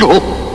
No.